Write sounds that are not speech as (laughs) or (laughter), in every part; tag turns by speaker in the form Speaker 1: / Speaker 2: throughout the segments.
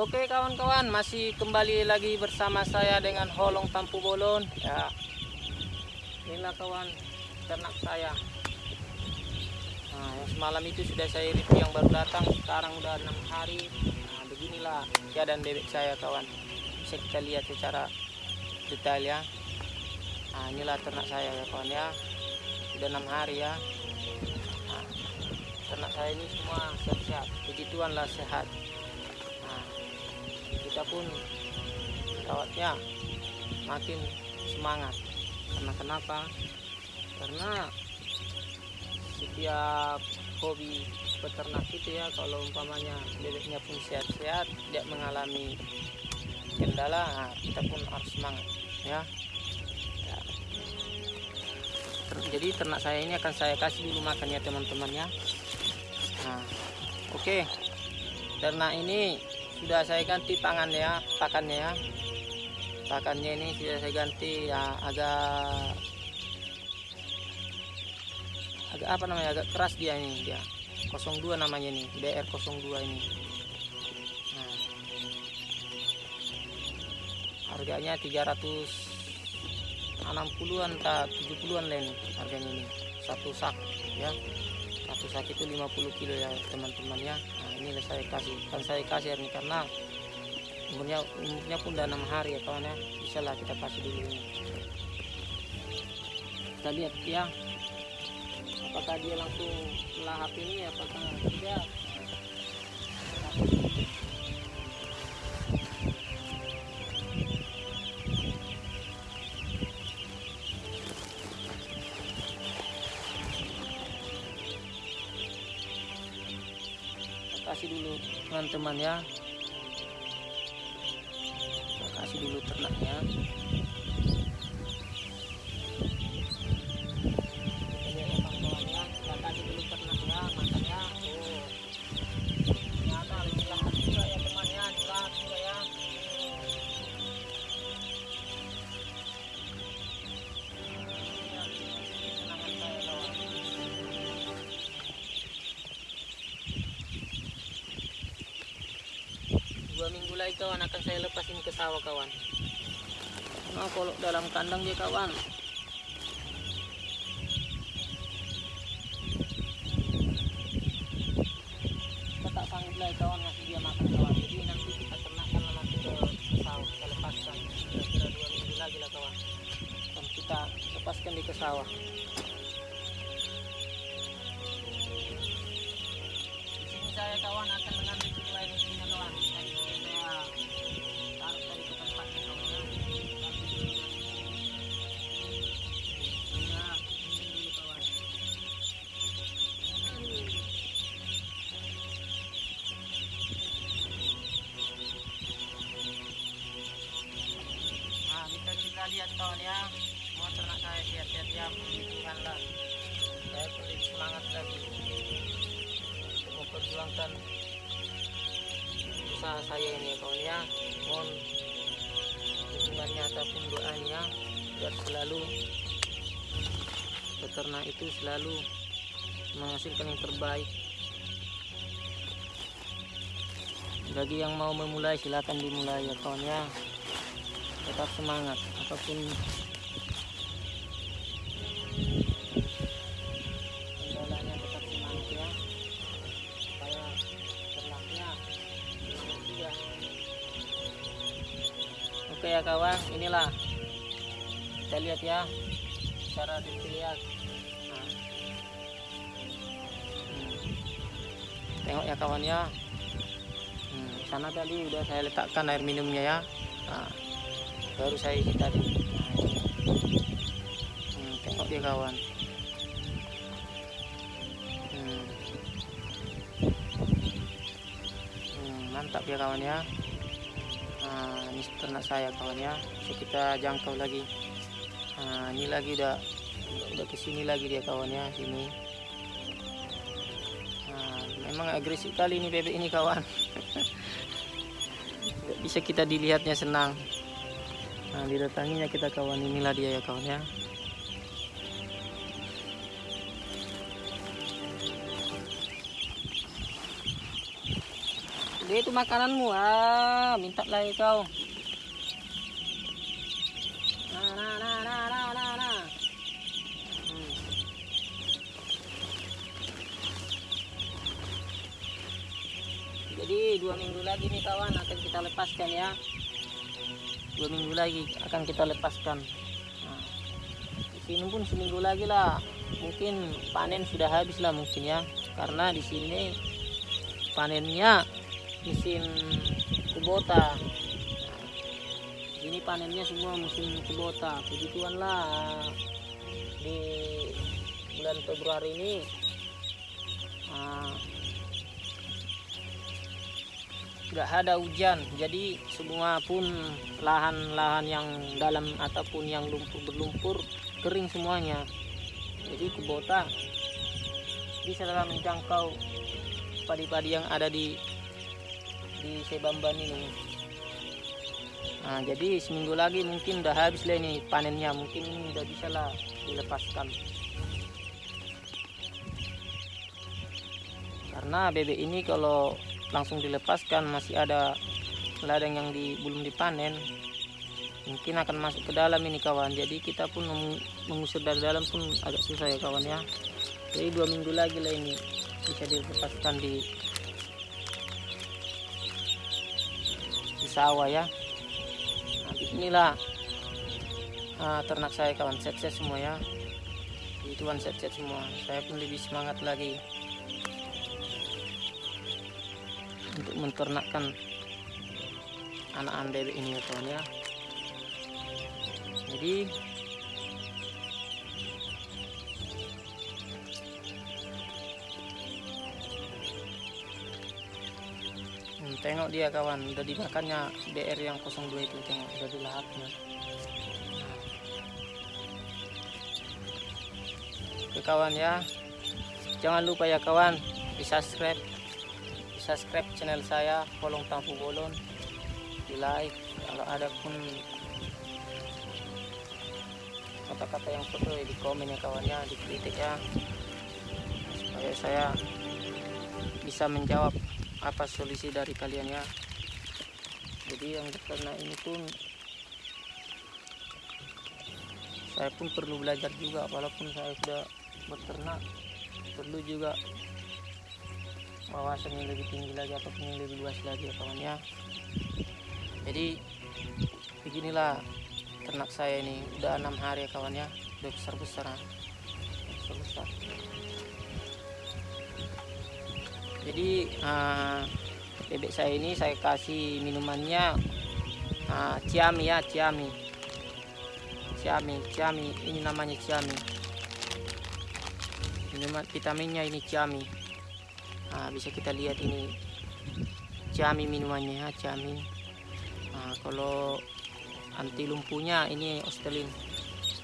Speaker 1: Oke kawan-kawan, masih kembali lagi bersama saya dengan Holong Tampu Bolon. Ya, inilah kawan ternak saya. Nah, semalam itu sudah saya review yang baru datang. Sekarang udah enam hari. Nah, beginilah keadaan bebek saya kawan. Bisa kita lihat secara detail ya. Nah, inilah ternak saya ya kawan ya. Sudah enam hari ya. Nah, ternak saya ini semua sehat-sehat. Puji Tuhan lah sehat. Kita pun rawatnya makin semangat. Karena kenapa? Karena setiap hobi peternak itu ya kalau umpamanya bebeknya pun sehat-sehat tidak mengalami kendala nah, kita pun harus semangat ya. Ya. Jadi ternak saya ini akan saya kasih dulu makannya teman-teman ya. Nah oke. Ternak ini sudah saya ganti pangannya ya, pakannya ya. Pakannya ini sudah saya ganti ya agak agak apa namanya agak keras dia ini dia. 02 namanya nih BR 02 ini. Nah, harganya 360-an tak 70-an lah ini harganya ini. Satu sak ya. Satu sak itu 50 kilo ya teman-teman ya ini saya kasih kan saya kasih ini karena umurnya umurnya pun udah enam hari ya kawan ya. Bisa lah kita kasih dulu ini. Kita lihat ya. Apakah dia langsung melahap ini apakah tidak teman-teman kawan akan saya lepasin ke sawah kawan. Nah kalau dalam kandang dia kawan. Kita tak sanggup lagi kawan ngasih dia makan kawan. Jadi nanti kita ternakkan nanti ke sawah. Kita lepaskan. Kira-kira dua minggu lagi lah kawan. Dan kita lepaskan di ke sawah. Di sini saya kawan akan usaha saya ini ya kawan ya. Mohon dukungannya ataupun doanya biar selalu peternak itu selalu menghasilkan yang terbaik. Bagi yang mau memulai silakan dimulai ya kawan ya. Tetap semangat. Apa pun ya kawan inilah kita lihat ya cara dilihat nah. Hmm. tengok ya kawan ya hmm. sana tadi udah saya letakkan air minumnya ya nah, baru saya isi tadi nah, hmm, tengok dia kawan hmm. Hmm, mantap ya kawan ya nah, ini ternak saya kawan ya. Bisa kita jangkau lagi. Nah, ini lagi udah udah ke sini lagi dia kawan ya sini. Nah, memang agresif kali ini bebek ini kawan. (laughs) Bisa kita dilihatnya senang. Nah didatanginya kita kawan inilah dia ya kawan Dia itu makananmu. Ah, minta lagi kau. Nah, nah, nah, nah, nah, nah. Jadi dua minggu lagi nih kawan akan kita lepaskan ya. Dua minggu lagi akan kita lepaskan. Nah, di sini pun seminggu lagi lah. Mungkin panen sudah habis lah mungkin ya. Karena di sini panennya musim kubota. Nah, ini panennya semua musim kubota. Begituan lah di bulan Februari ini. Nah, nggak ada hujan jadi semua pun lahan-lahan yang dalam ataupun yang lumpur berlumpur kering semuanya jadi kubota bisa dalam menjangkau padi-padi yang ada di di Sebamban ini. Nah jadi seminggu lagi mungkin udah habis lah ini panennya. Mungkin ini udah bisa lah dilepaskan. Karena bebek ini kalau langsung dilepaskan masih ada ladang yang di, belum dipanen mungkin akan masuk ke dalam ini kawan. Jadi kita pun mengusir dari dalam pun agak susah ya kawan ya. Jadi dua minggu lagi lah ini bisa dilepaskan di sawah ya. Nah inilah nah, ternak saya kawan set-set semua ya. Itu kan set-set semua. Saya pun lebih semangat lagi untuk menternakkan anak-anak bebek ini ya kawan ya. Jadi tengok dia kawan. Udah dimakannya BR yang 02 itu tengok. Udah dilahapnya oke kawan ya. Jangan lupa ya kawan di subscribe di subscribe channel saya Polong Tampu Bolon. Di like kalau ada pun kata-kata yang betul di komen ya kawannya di kritik ya. Supaya saya bisa menjawab apa solusi dari kalian ya? Jadi yang karena ini pun saya pun perlu belajar juga walaupun saya sudah beternak perlu juga wawasan yang lebih tinggi lagi ataupun yang lebih luas lagi ya kawan ya. Jadi beginilah ternak saya ini udah enam hari ya kawan ya udah besar jadi uh, bebek saya ini saya kasih minumannya uh, ciami ya ciami ciami ciami ini namanya ciami minuman vitaminnya ini ciami nah, bisa kita lihat ini ciami minumannya ya ciami nah, kalau anti lumpuhnya ini ostelin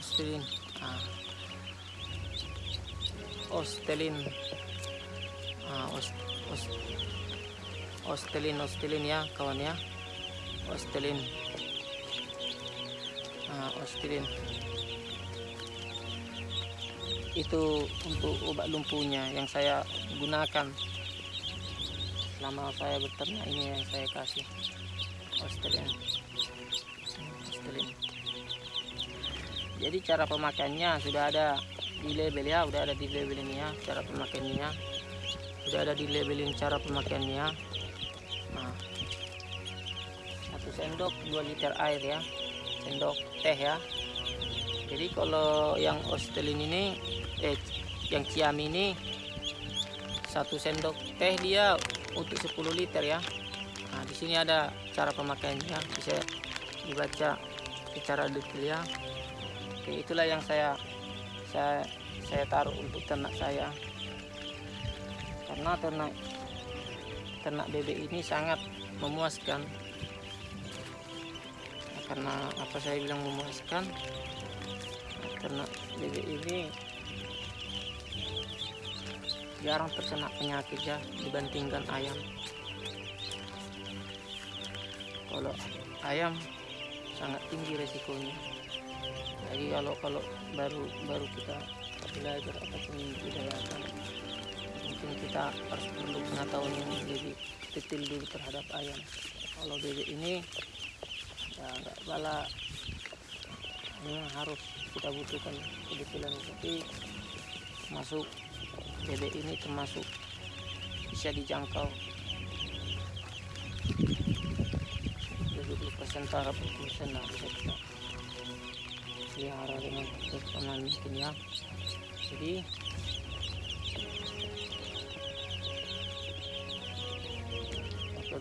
Speaker 1: ostelin nah. ostelin nah, os, os, ostelin ostelin ya kawan ya. Ostelin nah, ostelin itu untuk obat lumpuhnya yang saya gunakan. Selama saya beternak ini yang saya kasih. Ostelin ostelin jadi cara pemakaiannya sudah ada di label ya udah ada di label ini ya cara pemakaiannya sudah ada di labelin cara pemakaiannya. Nah satu sendok 2 liter air ya. Sendok teh ya. Jadi kalau yang ostelin ini eh yang ciam ini satu sendok teh dia untuk 10 liter ya. Nah di sini ada cara pemakaiannya. Bisa dibaca secara detail ya. Oke itulah yang saya saya saya taruh untuk ternak saya karena ternak ternak bebek ini sangat memuaskan. Karena apa saya bilang memuaskan ternak bebek ini jarang terkena penyakit ya dibandingkan ayam. Kalau ayam sangat tinggi resikonya. Jadi kalau kalau baru baru kita belajar ataupun budayakan penting kita harus perlu pengetahuan yang lebih detail dulu terhadap ayam. Kalau bebek ini ya nggak bala. Memang harus kita butuhkan kedetailan. Tapi masuk bebek ini termasuk bisa dijangkau. 70% taraf persen lah bisa kita pelihara dengan performa mungkin ya. Jadi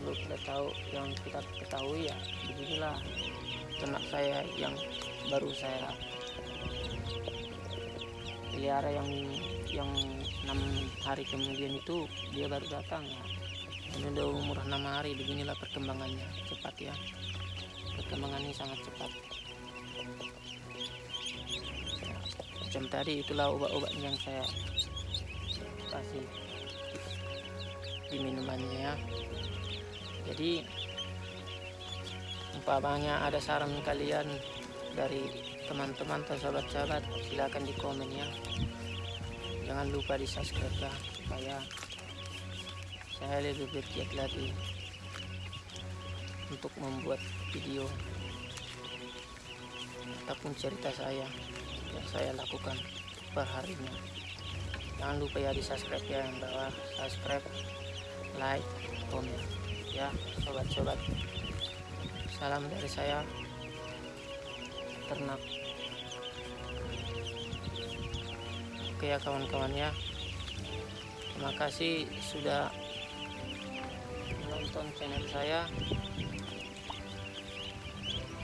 Speaker 1: perlu kita tahu yang kita ketahui ya beginilah ternak saya yang baru saya pelihara yang yang enam hari kemudian itu dia baru datang ya. Ini udah umur enam hari beginilah perkembangannya cepat ya. Perkembangannya sangat cepat. Macam tadi itulah obat-obat yang saya kasih di minumannya ya jadi umpamanya ada saran kalian dari teman-teman atau sahabat-sahabat silakan di komen ya. Jangan lupa di subscribe ya supaya saya lebih bergiat lagi untuk membuat video ataupun cerita saya yang saya lakukan per harinya. Jangan lupa ya di subscribe ya yang bawah. Subscribe like komen ya sobat-sobat. Salam dari saya ternak. Oke ya kawan-kawan ya. Terima kasih sudah menonton channel saya.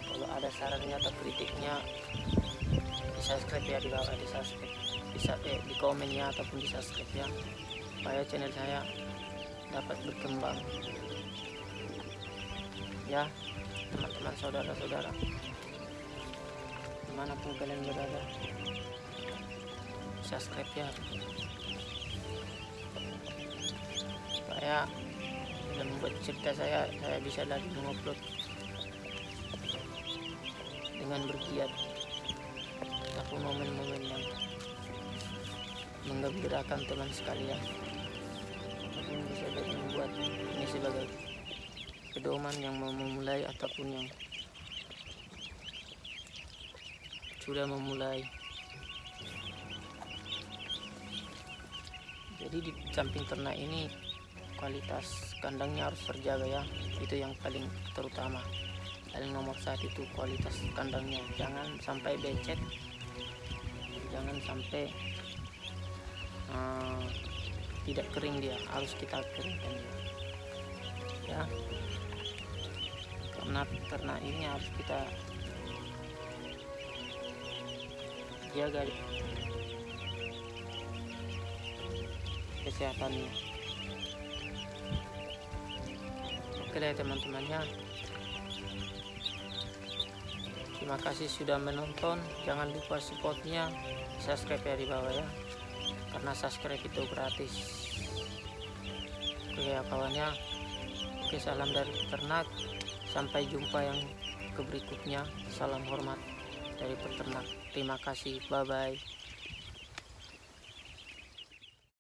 Speaker 1: Kalau ada sarannya atau kritiknya di subscribe ya di bawah di subscribe. Bisa eh, di komen ya ataupun di subscribe ya. Supaya channel saya dapat berkembang ya teman-teman saudara-saudara. Di mana pun kalian berada subscribe ya. Supaya dalam membuat cerita saya saya bisa lagi mengupload dengan bergiat ataupun momen-momen yang menggembirakan teman sekalian. Ataupun bisa jadi membuat ini sebagai pedoman yang mau memulai ataupun yang sudah memulai. Jadi di samping ternak ini kualitas kandangnya harus terjaga ya. Itu yang paling terutama. Paling nomor satu itu kualitas kandangnya. Jangan sampai becek jangan sampai uh, tidak kering dia. Harus kita keringkan dia. Ya karena ternak ini harus kita jaga kesehatannya oke deh teman-temannya terima kasih sudah menonton. Jangan lupa supportnya subscribe ya di bawah ya. Karena subscribe itu gratis. Oke ya kawannya oke salam dari peternak sampai jumpa yang ke berikutnya. Salam hormat dari peternak. Terima kasih. Bye bye